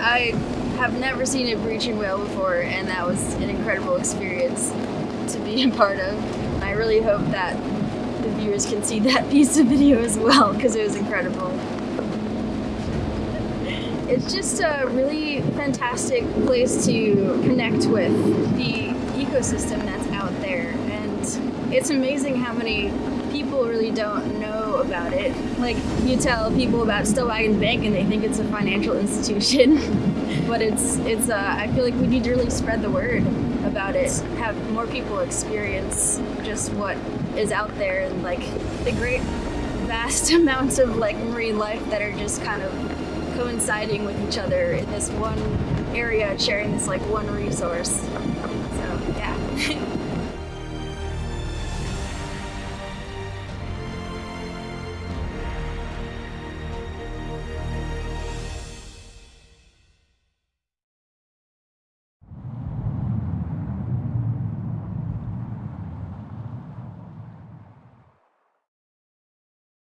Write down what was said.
I have never seen a breaching whale before, and that was an incredible experience to be a part of. I really hope that the viewers can see that piece of video as well, because it was incredible. It's just a really fantastic place to connect with the ecosystem that's out there, and it's amazing how many people really don't know about it. Like, you tell people about Stellwagen Bank and they think it's a financial institution, but it's, it's uh, I feel like we need to really spread the word about it, have more people experience just what is out there and like the great vast amounts of like marine life that are just kind of coinciding with each other in this one area sharing this like one resource so yeah